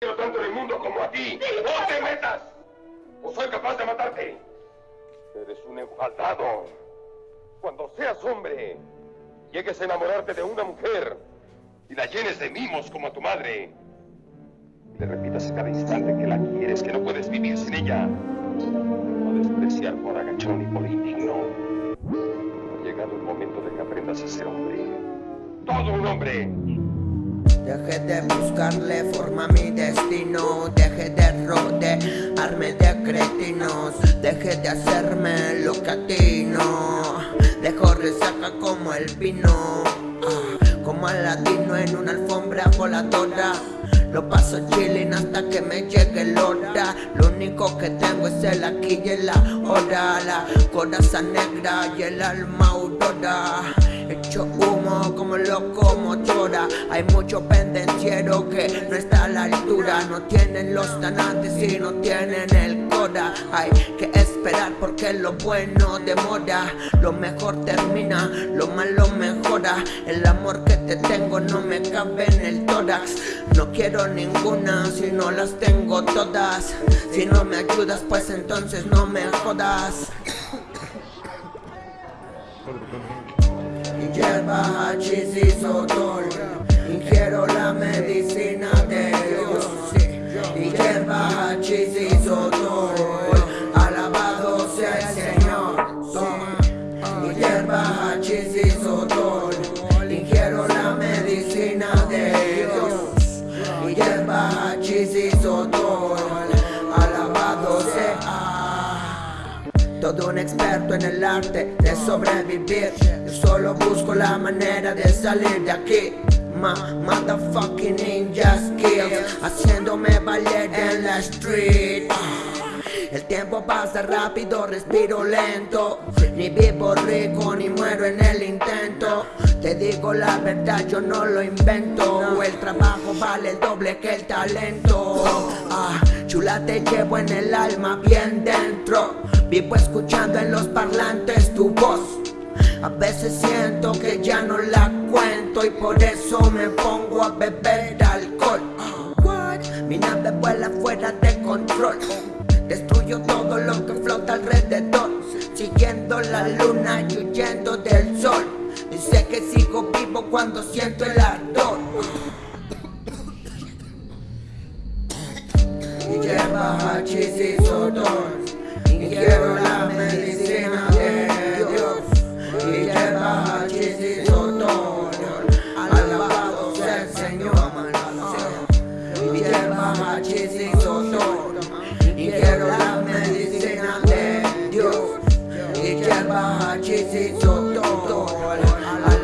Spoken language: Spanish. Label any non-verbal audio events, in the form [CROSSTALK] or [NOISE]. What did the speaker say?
quiero tanto en el mundo como a ti. ¡No te metas! O soy capaz de matarte. Eres un enfadado. Cuando seas hombre, llegues a enamorarte de una mujer y la llenes de mimos como a tu madre. Y le repitas a cada instante que la quieres, que no puedes vivir sin ella. No despreciar por agachón y por indigno. Ha llegado el momento de que aprendas a ser hombre. Todo un hombre. Deje de buscarle forma a mi destino. Deje de rodearme de cretinos. Deje de hacerme lo que atino Dejo resaca como el vino ah, Como latino en una alfombra voladora. Lo paso chilling hasta que me llegue el hora. Lo único que tengo es el aquí y el ahora. La coraza negra y el alma aurora Hecho humo como locomotora Hay mucho pendenciero que no está a la altura. No tienen los tanantes y no tienen el cora Hay que esperar porque lo bueno demora. Lo mejor termina, lo malo mejora. El amor que te tengo no me cabe en el tórax. No quiero ninguna si no las tengo todas. Si no me ayudas pues entonces no me jodas [COUGHS] Hierba, hachís y Ingiero la medicina de Dios. Y hierba, hachís Alabado sea el Señor. Y hierba, hachís y sotol Ingiero la medicina de Dios. Y hierba, hachís y sotol todo un experto en el arte de sobrevivir. Yo solo busco la manera de salir de aquí. Ma, motherfucking ninja skills Haciéndome valer en la street el tiempo pasa rápido, respiro lento. Ni vivo rico, ni muero en el intento. Te digo la verdad, yo no lo invento. El trabajo vale el doble que el talento. Ah, Chula te llevo en el alma bien dentro. Vivo escuchando en los parlantes tu voz. A veces siento que ya no la cuento y por eso me pongo a beber alcohol. Mi nave vuela fuera de control sé que sigo vivo cuando siento el ardor. Y lleva hachís y sotol Y quiero la medicina de Dios. Y lleva hachís y sotol Alabado sea el Señor. Y lleva hachís y sotol Y quiero la medicina de Dios. Y hierba, hachís y sotol Lord.